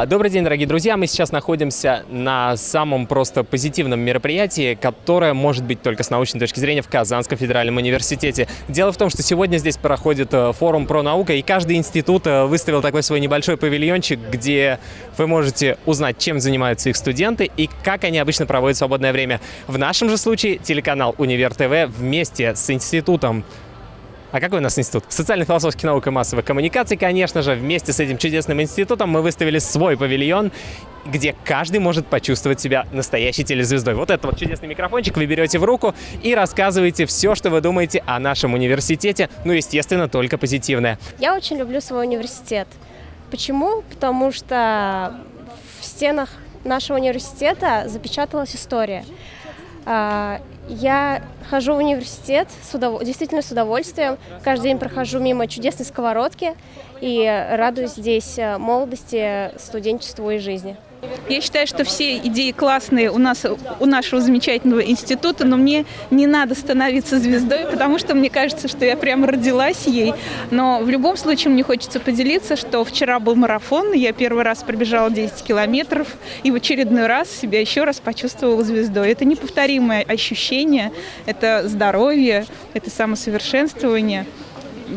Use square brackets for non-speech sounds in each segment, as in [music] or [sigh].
А, Добрый день, дорогие друзья! Мы сейчас находимся на самом просто позитивном мероприятии, которое может быть только с научной точки зрения в Казанском федеральном университете. Дело в том, что сегодня здесь проходит э, форум про наука, и каждый институт э, выставил такой свой небольшой павильончик, где вы можете узнать, чем занимаются их студенты и как они обычно проводят свободное время. В нашем же случае телеканал Универ ТВ вместе с институтом а какой у нас институт? Социально-философских наук и массовых коммуникаций, конечно же. Вместе с этим чудесным институтом мы выставили свой павильон, где каждый может почувствовать себя настоящей телезвездой. Вот этот вот чудесный микрофончик вы берете в руку и рассказываете все, что вы думаете о нашем университете. Ну, естественно, только позитивное. Я очень люблю свой университет. Почему? Потому что в стенах нашего университета запечаталась история. Я хожу в университет с удов- действительно с удовольствием. Каждый день прохожу мимо чудесной сковородки и радуюсь здесь э, молодости, студенчеству и жизни. Я считаю, что все идеи классные у нас, у нашего замечательного института, но мне не надо становиться звездой, потому что мне кажется, что я прямо родилась ей. Но в любом случае мне хочется поделиться, что вчера был марафон, я первый раз пробежала 10 километров, и в очередной раз себя еще раз почувствовала звездой. Это неповторимое ощущение, это здоровье, это самосовершенствование.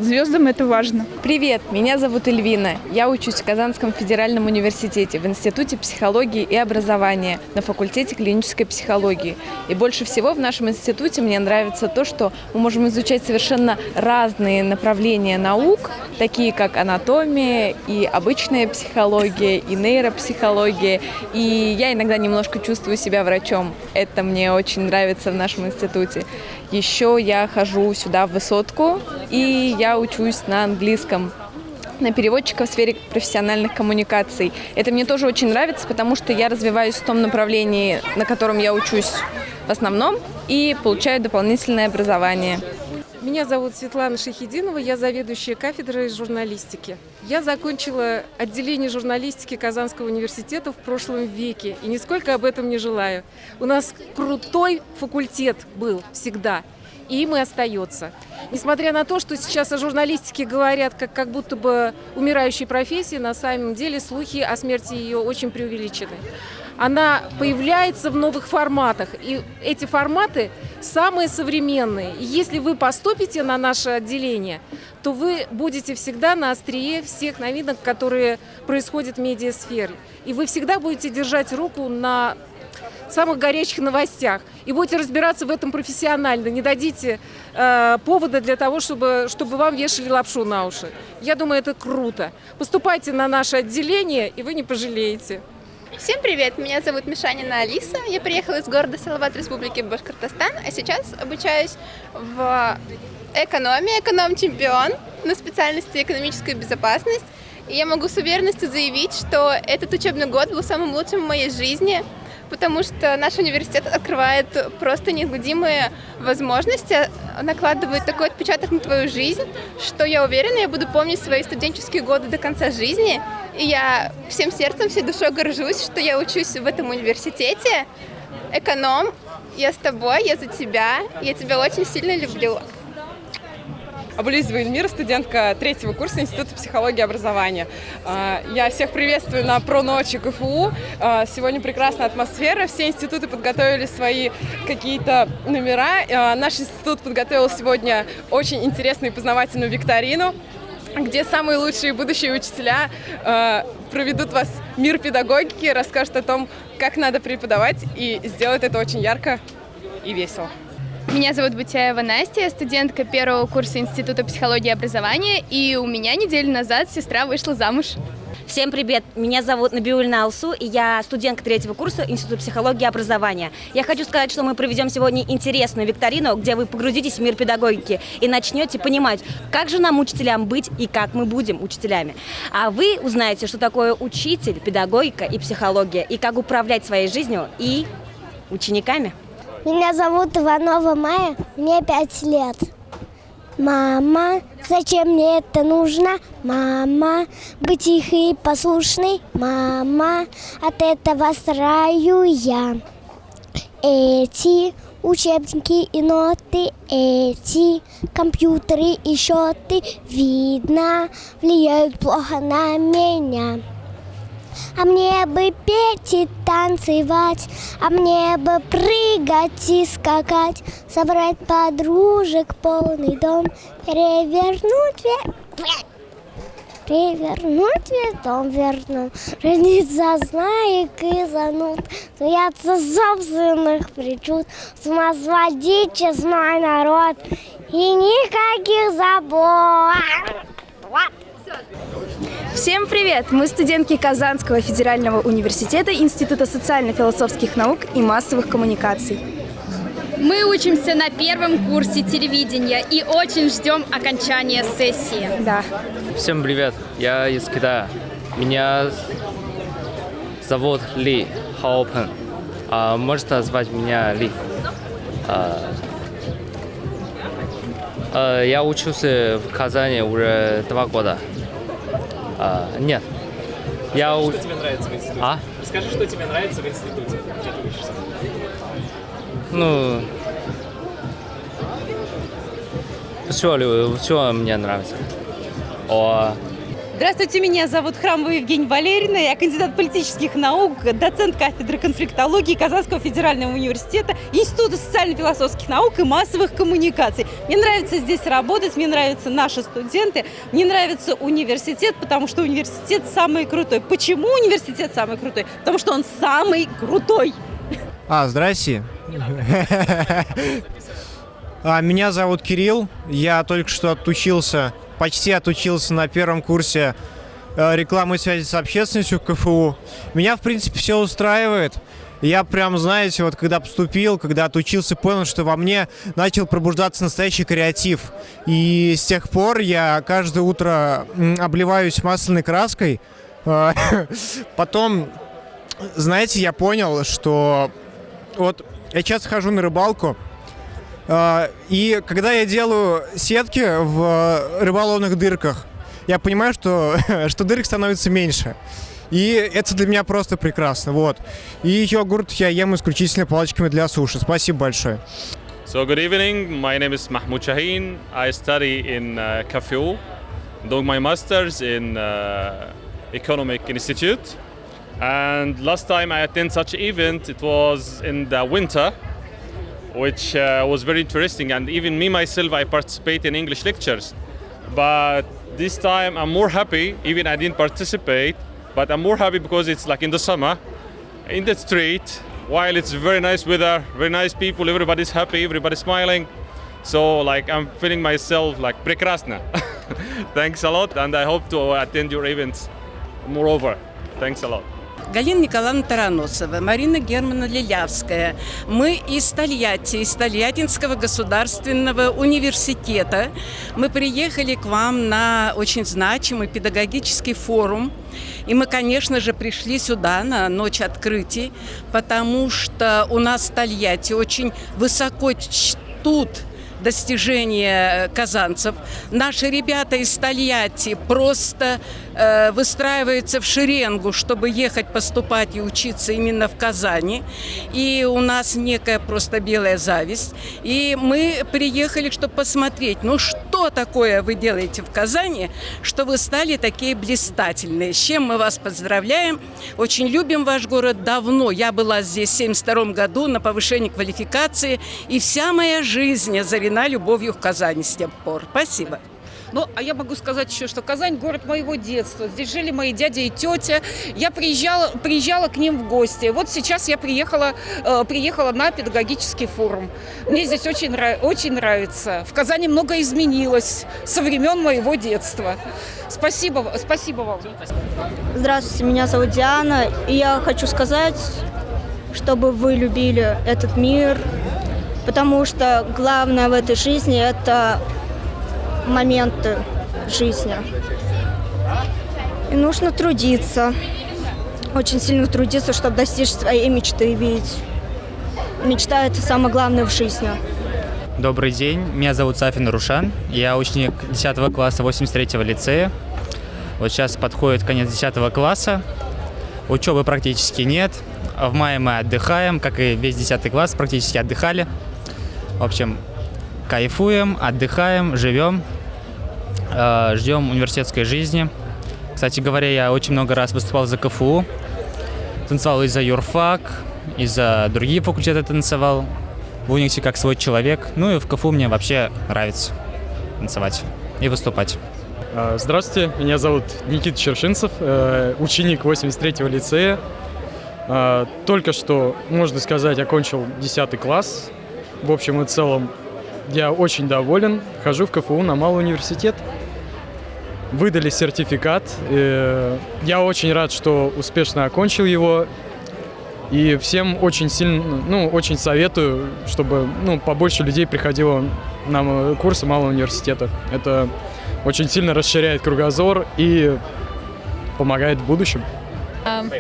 Звездам это важно. Привет, меня зовут Эльвина. Я учусь в Казанском федеральном университете в Институте психологии и образования на факультете клинической психологии. И больше всего в нашем институте мне нравится то, что мы можем изучать совершенно разные направления наук, такие как анатомия и обычная психология, и нейропсихология. И я иногда немножко чувствую себя врачом. Это мне очень нравится в нашем институте. Еще я хожу сюда в высотку, и я учусь на английском на переводчика в сфере профессиональных коммуникаций. Это мне тоже очень нравится, потому что я развиваюсь в том направлении, на котором я учусь в основном, и получаю дополнительное образование. Меня зовут Светлана Шахидинова, я заведующая кафедрой журналистики. Я закончила отделение журналистики Казанского университета в прошлом веке и нисколько об этом не желаю. У нас крутой факультет был всегда, им и остается. Несмотря на то, что сейчас о журналистике говорят как, как будто бы умирающей профессии, на самом деле слухи о смерти ее очень преувеличены. Она появляется в новых форматах, и эти форматы самые современные. И если вы поступите на наше отделение, то вы будете всегда на острие всех новинок, которые происходят в медиасфере. И вы всегда будете держать руку на самых горячих новостях и будете разбираться в этом профессионально, не дадите э, повода для того, чтобы, чтобы вам вешали лапшу на уши. Я думаю, это круто. Поступайте на наше отделение, и вы не пожалеете. Всем привет, меня зовут Мишанина Алиса, я приехала из города Салават Республики Башкортостан, а сейчас обучаюсь в экономии, эконом-чемпион на специальности экономическая безопасность. И я могу с уверенностью заявить, что этот учебный год был самым лучшим в моей жизни, потому что наш университет открывает просто неизгладимые возможности, накладывает такой отпечаток на твою жизнь, что я уверена, я буду помнить свои студенческие годы до конца жизни. И я всем сердцем, всей душой горжусь, что я учусь в этом университете. Эконом, я с тобой, я за тебя, я тебя очень сильно люблю. Абулизова Эльмира, студентка третьего курса Института психологии и образования. А, Я всех приветствую на про-ночи КФУ. А, Сегодня прекрасная атмосфера. Все институты подготовили свои какие-то номера. А, Наш институт подготовил сегодня очень интересную и познавательную викторину где самые лучшие будущие учителя проведут вас мир педагогики, расскажут о том, как надо преподавать, и сделают это очень ярко и весело. Меня зовут Бутяева Настя, я студентка первого курса Института психологии и образования, и у меня неделю назад сестра вышла замуж. Всем привет! Меня зовут Набиуль Алсу, и я студентка третьего курса Института психологии и образования. Я хочу сказать, что мы проведем сегодня интересную викторину, где вы погрузитесь в мир педагогики и начнете понимать, как же нам, учителям, быть и как мы будем учителями. А вы узнаете, что такое учитель, педагогика и психология, и как управлять своей жизнью и учениками. Меня зовут Иванова Майя, мне пять лет. Мама, зачем мне это нужно? Мама, быть тихой и послушной? Мама, от этого стараю я. Эти учебники и ноты, эти компьютеры и счеты, видно, влияют плохо на меня. А мне бы петь и танцевать, а мне бы прыгать и скакать, собрать подружек полный дом, перевернуть вверх. Перевернуть весь дом верну, жениться знаек и зануд, смеяться собственных причуд, с ума сводить честной народ и никаких забот. Всем привет! Мы студентки Казанского федерального университета Института социально-философских наук и массовых коммуникаций. Мы учимся на первом курсе телевидения и очень ждем окончания сессии. Да. Всем привет, я из Китая. Меня зовут Ли Хаопен. А, можете звать меня Ли. А, а, я учился в Казани уже два года. А, нет. Я Расскажи, у... что тебе нравится в институте? А? Расскажи, что тебе нравится в институте, где ты учишься. Ну, все, все мне нравится. О, Здравствуйте, меня зовут Храмова Евгения Валерьевна, я кандидат политических наук, доцент кафедры конфликтологии Казанского федерального университета, Института социально-философских наук и массовых коммуникаций. Мне нравится здесь работать, мне нравятся наши студенты, мне нравится университет, потому что университет самый крутой. Почему университет самый крутой? Потому что он самый крутой. А, здрасте. [laughs] А, Меня зовут Кирилл. Я только что отучился, почти отучился на первом курсе э, рекламы связи с общественностью КФУ. Меня, в принципе, все устраивает. Я прям, знаете, вот когда поступил, когда отучился, понял, что во мне начал пробуждаться настоящий креатив. И с тех пор я каждое утро обливаюсь масляной краской. [laughs] Потом, знаете, я понял, что вот я часто хожу на рыбалку, и когда я делаю сетки в рыболовных дырках, я понимаю, что, [laughs] что дырок становится меньше. И это для меня просто прекрасно, вот. И йогурт я ем исключительно палочками для суши. Спасибо большое. So good evening. My name is Mahmoud Shaheen. I study in uh, KFU, doing my masters in uh, Economic Institute. And last time I attended such event, it was in the winter, which uh, was very interesting. And even me myself, I participate in English lectures. But this time I'm more happy, even I didn't participate, but I'm more happy because it's like in the summer, in the street, while it's very nice weather, very nice people, everybody's happy, everybody's smiling. So like I'm feeling myself like prekrasna. [laughs] Thanks a lot and I hope to attend your events moreover. Thanks a lot. Галина Николаевна Тараносова, Марина Германа Лилявская. Мы из Тольятти, из Тольяттинского государственного университета. Мы приехали к вам на очень значимый педагогический форум. И мы, конечно же, пришли сюда на ночь открытий, потому что у нас в Тольятти очень высоко чтут достижения казанцев. Наши ребята из Тольятти просто э, выстраиваются в шеренгу, чтобы ехать поступать и учиться именно в Казани. И у нас некая просто белая зависть. И мы приехали, чтобы посмотреть, ну что такое вы делаете в Казани, что вы стали такие блистательные. С чем мы вас поздравляем. Очень любим ваш город давно. Я была здесь в 1972 году на повышении квалификации. И вся моя жизнь озарена любовью в Казани с тех пор. Спасибо. Ну, а я могу сказать еще, что Казань – город моего детства. Здесь жили мои дядя и тетя. Я приезжала, приезжала к ним в гости. Вот сейчас я приехала, э, приехала на педагогический форум. Мне здесь очень, очень нравится. В Казани много изменилось со времен моего детства. Спасибо, спасибо вам. Здравствуйте, меня зовут Диана, и я хочу сказать, чтобы вы любили этот мир, потому что главное в этой жизни – это моменты жизни. И нужно трудиться, очень сильно трудиться, чтобы достичь своей мечты, ведь мечта – это самое главное в жизни. Добрый день, меня зовут Сафин Рушан, я ученик 10 класса 83-го лицея. Вот сейчас подходит конец 10 класса, учебы практически нет. В мае мы отдыхаем, как и весь 10 класс, практически отдыхали. В общем, кайфуем, отдыхаем, живем, э, ждем университетской жизни. Кстати говоря, я очень много раз выступал за КФУ, танцевал и за юрфак, и за другие факультеты танцевал. В Униксе как свой человек. Ну и в КФУ мне вообще нравится танцевать и выступать. А, Здравствуйте, меня зовут Никита Чершинцев, э, ученик 83-го лицея. А, Только что, можно сказать, окончил 10 класс. В общем и целом, я очень доволен. Хожу в КФУ на малый университет. Выдали сертификат. э, Я очень рад, что успешно окончил его. И всем очень сильно, ну, очень советую, чтобы ну, побольше людей приходило на курсы малого университета. Это очень сильно расширяет кругозор и помогает в будущем.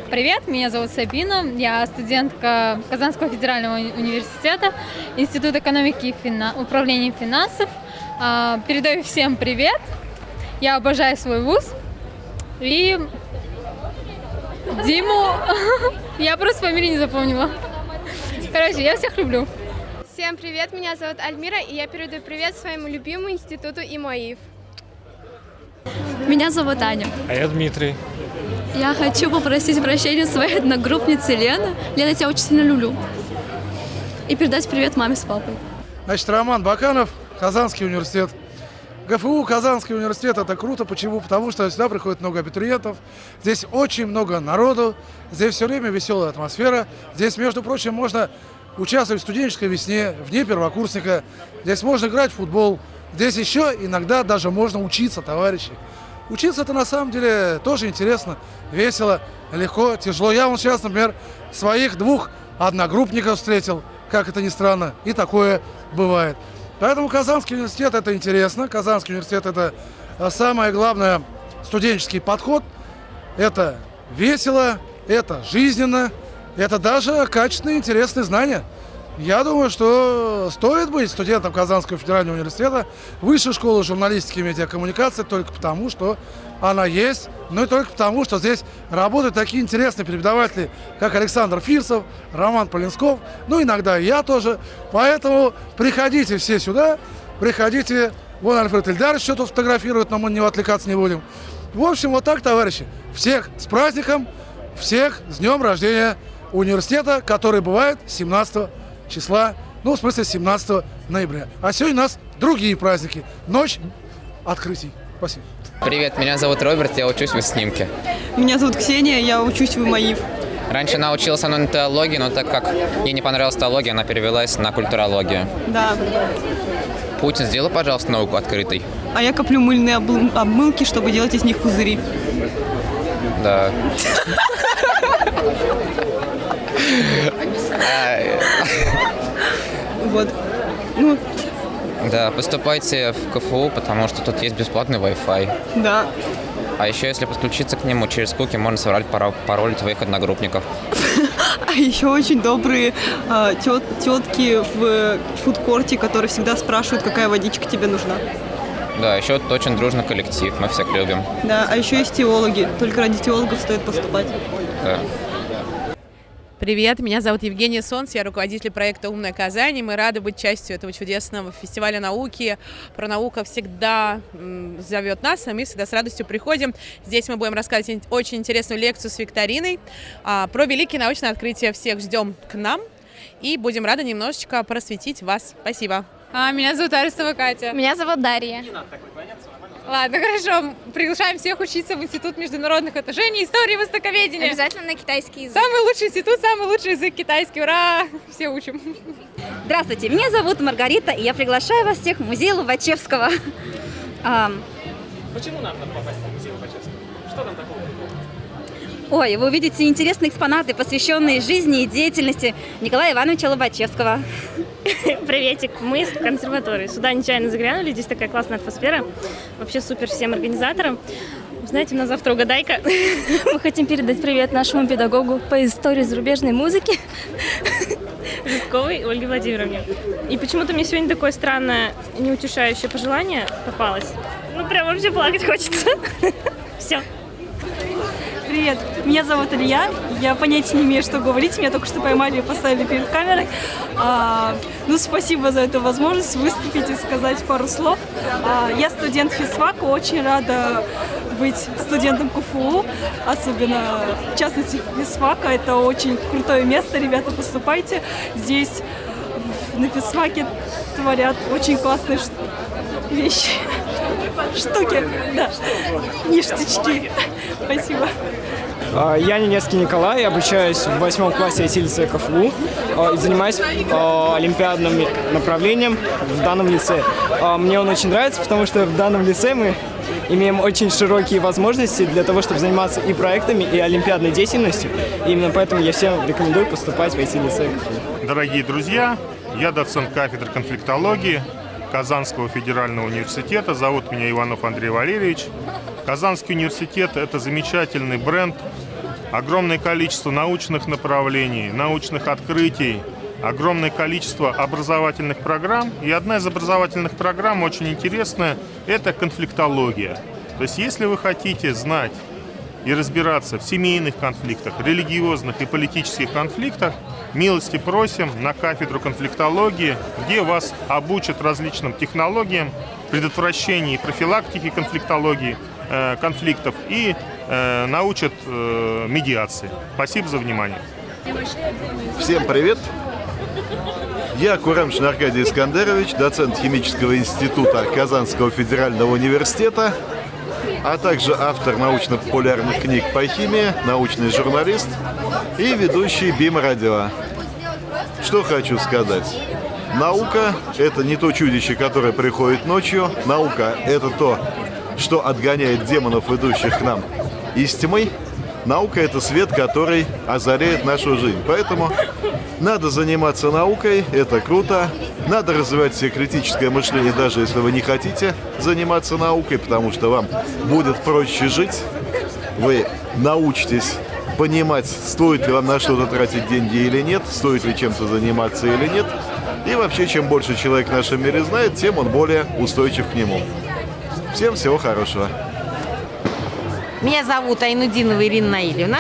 Привет, меня зовут Сабина, я студентка Казанского федерального уни- университета, Институт экономики и фина- управления финансов. А, Передаю всем привет, я обожаю свой вуз и Диму, [laughs] я просто фамилию не запомнила. Короче, я всех люблю. Всем привет, меня зовут Альмира, и я передаю привет своему любимому институту ИМОИФ. Меня зовут Аня. А я Дмитрий. Я хочу попросить прощения своей одногруппницы Лены. Лена, я тебя очень сильно люблю. И передать привет маме с папой. Значит, Роман Баканов, Казанский университет. ГФУ, Казанский университет, это круто. Почему? Потому что сюда приходит много абитуриентов, здесь очень много народу, здесь все время веселая атмосфера. Здесь, между прочим, можно участвовать в студенческой весне, вне первокурсника. Здесь можно играть в футбол. Здесь еще иногда даже можно учиться, товарищи. Учиться это на самом деле тоже интересно, весело, легко, тяжело. Я вот сейчас, например, своих двух одногруппников встретил, как это ни странно, и такое бывает. Поэтому Казанский университет это интересно. Казанский университет это а, самое главное студенческий подход. Это весело, это жизненно, это даже качественные, интересные знания. Я думаю, что стоит быть студентом Казанского федерального университета, высшей школы журналистики и медиакоммуникации только потому, что она есть, ну и только потому, что здесь работают такие интересные преподаватели, как Александр Фирсов, Роман Полинсков, ну иногда и я тоже. Поэтому приходите все сюда, приходите. Вон Альфред Ильдарович что тут фотографирует, но мы не отвлекаться не будем. В общем, вот так, товарищи. Всех с праздником, всех с днем рождения университета, который бывает 17 числа, ну, в смысле, 17 ноября. А сегодня у нас другие праздники. Ночь открытий. Спасибо. Привет, меня зовут Роберт, я учусь в снимке. Меня зовут Ксения, я учусь в МАИФ. Раньше она училась на теологии, но так как ей не понравилась теология, она перевелась на культурологию. Да. Путин, сделай, пожалуйста, науку открытой. А я коплю мыльные обл- обмылки, чтобы делать из них пузыри. Да. [laughs] Вот. Ну, Да, поступайте в КФУ, потому что тут есть бесплатный Wi-Fi. да. А еще, если подключиться к нему через куки, можно соврать паро- пароль твоих одногруппников. [laughs] А еще очень добрые а, тет- тетки в фудкорте, которые всегда спрашивают, какая водичка тебе нужна. Да, еще тут очень дружный коллектив, мы всех любим. Да, а еще есть теологи. Только ради теологов стоит поступать. Да. Привет, меня зовут Евгения Солнц, я руководитель проекта «Умная Казань», и мы рады быть частью этого чудесного фестиваля науки. Про наука всегда зовет нас, а мы всегда с радостью приходим. Здесь мы будем рассказывать очень интересную лекцию с викториной а, про великие научные открытия. Всех ждем к нам и будем рады немножечко просветить вас. Спасибо. меня зовут Арестова Катя. Меня зовут Дарья. Ладно, хорошо. Приглашаем всех учиться в Институт международных отношений, истории и востоковедения. Обязательно на китайский язык. Самый лучший институт, самый лучший язык китайский. Ура! Все учим. Здравствуйте, меня зовут Маргарита, и я приглашаю вас всех в музей Лобачевского. Почему нам надо попасть в музей Лобачевского? Что там такого? Ой, вы увидите интересные экспонаты, посвященные жизни и деятельности Николая Ивановича Лобачевского. [laughs] Приветик, мы из консерватории. Сюда нечаянно заглянули, здесь такая классная атмосфера. Вообще супер всем организаторам. Знаете, у нас завтра угадайка. [laughs] Мы хотим передать привет нашему педагогу по истории зарубежной музыки [laughs] Житковой Ольге Владимировне. И почему-то мне сегодня такое странное, неутешающее пожелание попалось. Ну, прям вообще плакать хочется. Все. Привет, меня зовут Илья. Я понятия не имею, что говорить. Меня только что поймали и поставили перед камерой. А, ну, спасибо за эту возможность выступить и сказать пару слов. А, я студент физфака, очень рада быть студентом КФУ, особенно в частности физфака. Это очень крутое место, ребята, поступайте. Здесь на физфаке творят очень классные вещи, штуки, да, ништячки. Спасибо. А, я Ненецкий Николай, обучаюсь в восьмом классе ИТ-лицея КФУ а, и занимаюсь а, олимпиадным направлением в данном лице. Мне он очень нравится, потому что в данном лице мы имеем очень широкие возможности для того, чтобы заниматься и проектами, и олимпиадной деятельностью. И именно поэтому я всем рекомендую поступать в ИТ-лицей КФУ. Дорогие друзья, я доцент кафедры конфликтологии Казанского федерального университета. Зовут меня Иванов Андрей Валерьевич. Казанский университет – это замечательный бренд, огромное количество научных направлений, научных открытий, огромное количество образовательных программ. И одна из образовательных программ очень интересная – это конфликтология. То есть если вы хотите знать и разбираться в семейных конфликтах, религиозных и политических конфликтах, милости просим на кафедру конфликтологии, где вас обучат различным технологиям предотвращения и профилактики конфликтологии – Э, конфликтов и э, научат э, медиации. Спасибо за внимание. Всем привет! Я Курамшин Аркадий Искандерович, доцент Химического института Казанского федерального университета, а также автор научно-популярных книг по химии, научный журналист и ведущий БИМ Радио. Что хочу сказать. Наука – это не то чудище, которое приходит ночью. Наука – это то, что отгоняет демонов, идущих к нам из тьмы, наука — это свет, который озаряет нашу жизнь. Поэтому надо заниматься наукой, это круто. Надо развивать себе критическое мышление, даже если вы не хотите заниматься наукой, потому что вам будет проще жить. Вы научитесь понимать, стоит ли вам на что-то тратить деньги или нет, стоит ли чем-то заниматься или нет. И вообще, чем больше человек в нашем мире знает, тем он более устойчив к нему. Всем всего хорошего. Меня зовут Айнудинова Ирина Наильевна.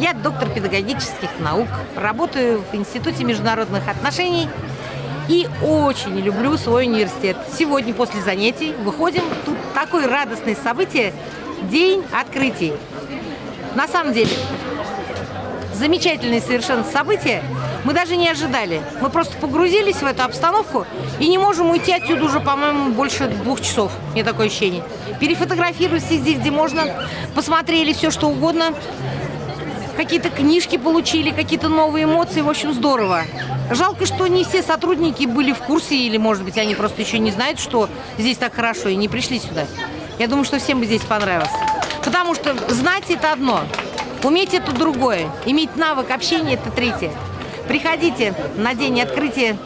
Я доктор педагогических наук, работаю в Институте международных отношений и очень люблю свой университет. Сегодня после занятий выходим, тут такое радостное событие, день открытий. На самом деле, замечательное совершенно событие, мы даже не ожидали. Мы просто погрузились в эту обстановку и не можем уйти отсюда уже, по-моему, больше двух часов. Мне такое ощущение. Перефотографировались везде, где можно. Посмотрели все, что угодно. Какие-то книжки получили, какие-то новые эмоции. В общем, здорово. Жалко, что не все сотрудники были в курсе, или, может быть, они просто еще не знают, что здесь так хорошо, и не пришли сюда. Я думаю, что всем бы здесь понравилось. Потому что знать – это одно, уметь – это другое, иметь навык общения – это третье. Приходите на день открытия,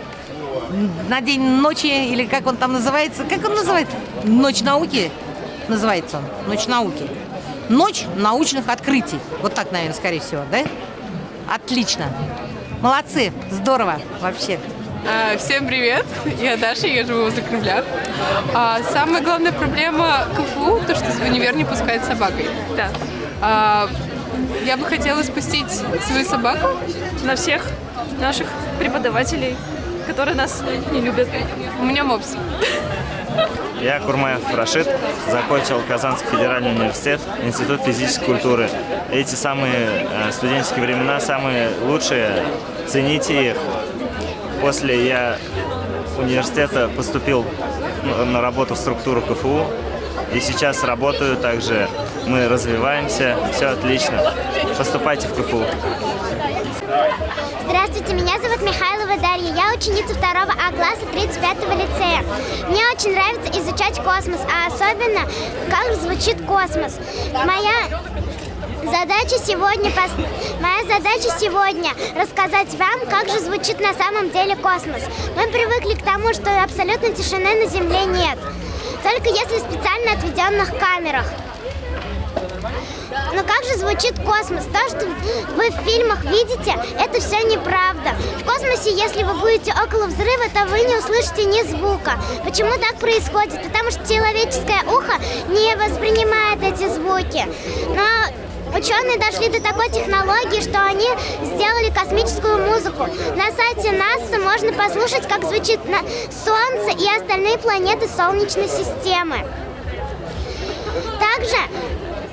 на день ночи, или как он там называется. Как он называется? Ночь науки называется он. Ночь науки. Ночь научных открытий. Вот так, наверное, скорее всего, да? Отлично. Молодцы. Здорово вообще. А, всем привет, я Даша, я живу возле Кремля. А, самая главная проблема КФУ, то, что в универ не пускает собакой. Да. А, я бы хотела спустить свою собаку на всех наших преподавателей, которые нас не любят. У меня мопс. Я Курмаев Рашид, закончил Казанский федеральный университет, Институт физической культуры. Эти самые э, студенческие времена самые лучшие, цените их. После я университета поступил на работу в структуру КФУ, и сейчас работаю также. Мы развиваемся, все отлично. Поступайте в КФУ. Здравствуйте, меня зовут Михайлова Дарья. Я ученица второго А класса 35-го лицея. Мне очень нравится изучать космос, а особенно, как звучит космос. Моя Задача сегодня, моя задача сегодня рассказать вам, как же звучит на самом деле космос. Мы привыкли к тому, что абсолютно тишины на Земле нет. Только если в специально отведенных камерах. Но как же звучит космос? То, что вы в фильмах видите, это все неправда. В космосе, если вы будете около взрыва, то вы не услышите ни звука. Почему так происходит? Потому что человеческое ухо не воспринимает эти звуки. Но Ученые дошли до такой технологии, что они сделали космическую музыку. На сайте НАСА можно послушать, как звучит Солнце и остальные планеты Солнечной системы. Также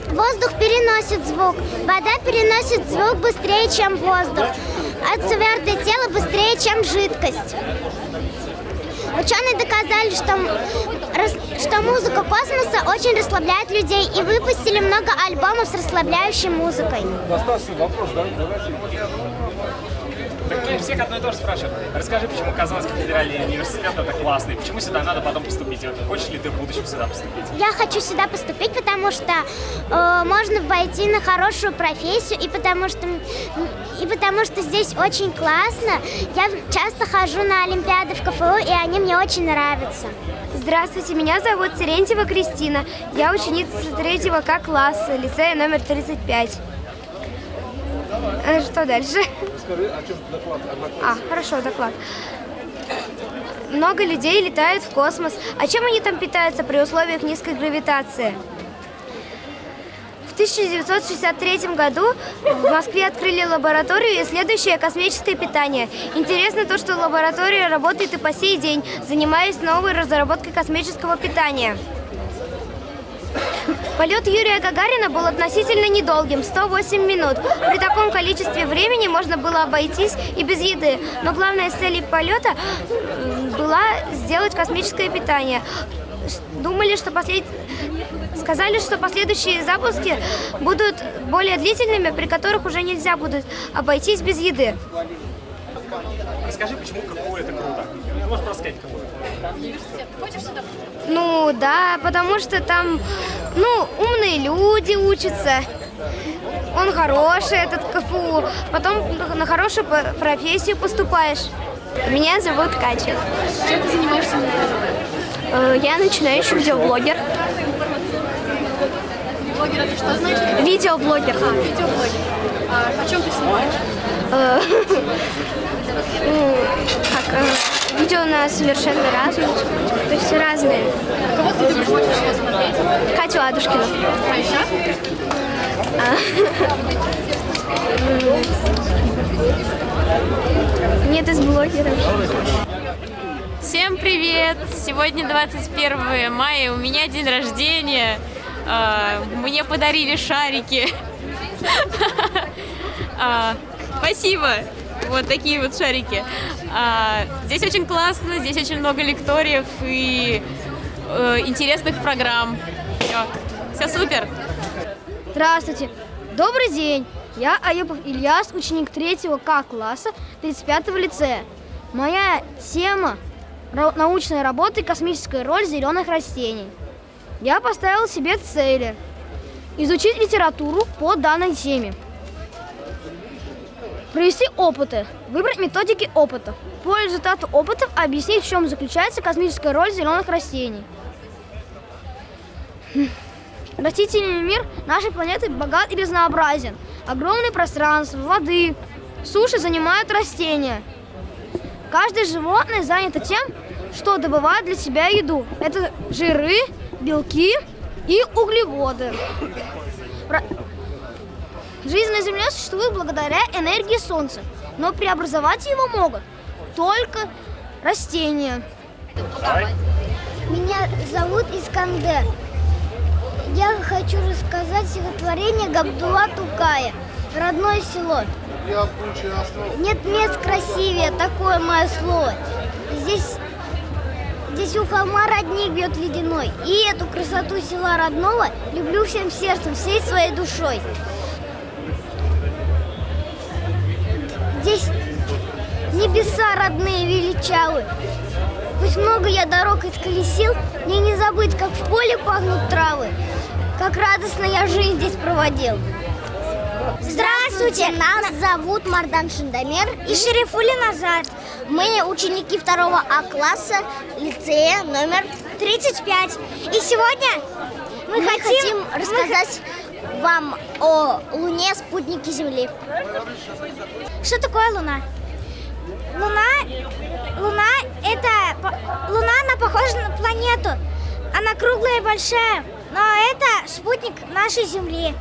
воздух переносит звук, вода переносит звук быстрее, чем воздух, а твердое тело быстрее, чем жидкость. Ученые доказали, что, что музыка космоса очень расслабляет людей и выпустили много альбомов с расслабляющей музыкой. Достаточно вопрос, давайте. Мы всех одно и то же спрашиваем. Расскажи, почему Казанский федеральный университет это классный, почему сюда надо потом поступить? Хочешь ли ты в будущем сюда поступить? Я хочу сюда поступить, потому что э, можно войти на хорошую профессию, и потому что и потому что здесь очень классно. Я часто хожу на Олимпиады в КФУ, и они мне очень нравятся. Здравствуйте, меня зовут Терентьева Кристина. Я ученица третьего К класса, лицея номер 35. Что дальше? Скажи, о чем доклад? А, хорошо, доклад. Много людей летают в космос. А чем они там питаются при условиях низкой гравитации? В 1963 году в Москве открыли лабораторию, исследующую космическое питание. Интересно то, что лаборатория работает и по сей день, занимаясь новой разработкой космического питания. Полет Юрия Гагарина был относительно недолгим – 108 минут. При таком количестве времени можно было обойтись и без еды. Но главная цель полета была сделать космическое питание. Думали, что послед... Сказали, что последующие запуски будут более длительными, при которых уже нельзя будет обойтись без еды. Расскажи, почему КФУ это круто? Можешь просто сказать, КФУ. Университет. Хочешь сюда Ну да, потому что там, ну, умные люди учатся. Он хороший, этот КФУ. Потом на хорошую профессию поступаешь. Меня зовут Катя. Чем ты занимаешься? Э, я начинающий видеоблогер. Блогер это что значит? Видеоблогер. А, видеоблогер. А о чем ты снимаешь? Э, [laughs] ну, как, видео на совершенно разные, то есть разные. Кого ты любишь больше всего смотреть? Катю Ладушкину. А? Нет, из блогеров. Всем привет! Сегодня 21 мая, у меня день рождения. А, мне подарили шарики. [laughs] А, спасибо! Вот такие вот шарики. А, здесь очень классно, здесь очень много лекториев и э, интересных программ. Все, все супер. Здравствуйте. Добрый день. Я Аюпов Ильяс, ученик 3 К класса 35-го лицея. Моя тема – научная работа и космическая роль зеленых растений. Я поставил себе цели – изучить литературу по данной теме – Провести опыты. Выбрать методики опыта. По результату опытов объяснить, в чем заключается космическая роль зеленых растений. Хм. Растительный мир нашей планеты богат и разнообразен. Огромное пространство, воды, суши занимают растения. Каждое животное занято тем, что добывает для себя еду. Это жиры, белки и углеводы. Жизнь на Земле существует благодаря энергии Солнца, но преобразовать его могут только растения. Меня зовут Искандер. Я хочу рассказать стихотворение Габдула Тукая «Родное село». Нет мест красивее, такое мое слово. Здесь, здесь у холма родник бьет ледяной. И эту красоту села родного люблю всем сердцем, всей своей душой. Родные величавы. Пусть много я дорог исколесил, мне не забыть, как в поле пахнут травы, как радостно я жизнь здесь проводил. Здравствуйте, нас зовут Мардан Шиндамер и Шерифули Назад. Мы ученики второго А класса лицея номер 35. И сегодня мы, мы хотим, хотим рассказать вам о Луне, спутнике Земли. Что такое Луна? Луна, Луна это Луна, она похожа на планету. Она круглая и большая, но это спутник нашей Земли.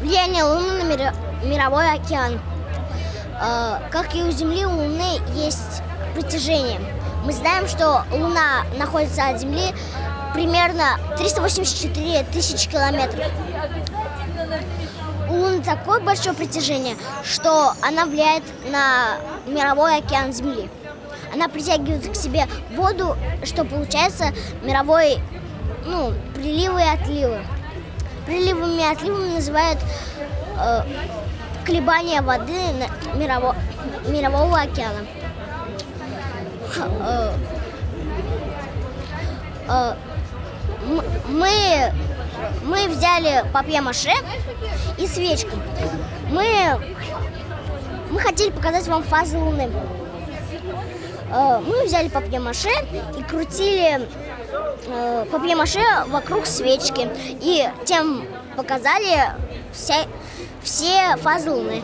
Влияние Луны на мировой океан. Э, как и у Земли, у Луны есть притяжение. Мы знаем, что Луна находится от Земли примерно 384 тысячи километров. Луны такое большое притяжение, что она влияет на мировой океан Земли. Она притягивает к себе воду, что получается мировой, ну, приливы и отливы. Приливами и отливами называют э, колебания воды на мирово, мирового океана. Э, э, мы, мы взяли папье-маше и свечку. Мы, мы хотели показать вам фазы Луны. Э, Мы взяли папье-маше и крутили э, папье-маше вокруг свечки. И тем показали вся, все фазы Луны.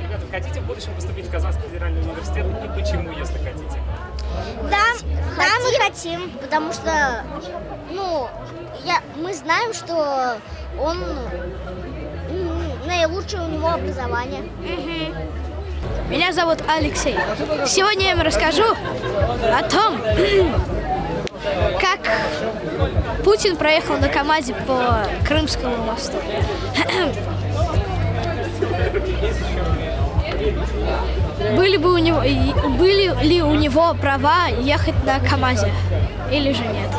Ребята, хотите в будущем поступить в Казанский федеральный университет и почему, если хотите? Да, да, мы хотим, потому что, ну, я, мы знаем, что он м, наилучшее у него образование. Меня зовут Алексей. Сегодня я вам расскажу о том, [clears throat] как Путин проехал на КамАЗе по Крымскому мосту. [clears throat] Были, бы у него, были ли у него права ехать на КамАЗе или же нет?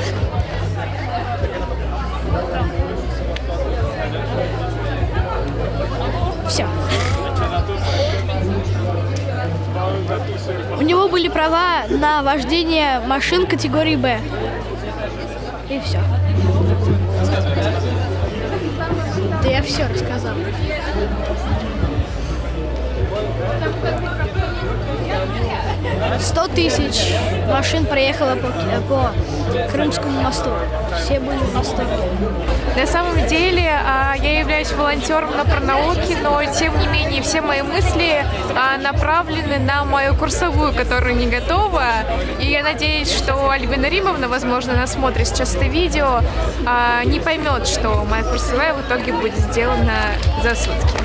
Все. У него были права на вождение машин категории Б. И все. Да я все рассказал. Сто тысяч машин проехало по, по Крымскому мосту. Все были в восторге. На самом деле а, я являюсь волонтером на пронауке, но тем не менее все мои мысли а, направлены на мою курсовую, которая не готова. И я надеюсь, что Альбина Римовна, возможно, она смотрит сейчас это видео, а, не поймет, что моя курсовая в итоге будет сделана за сутки.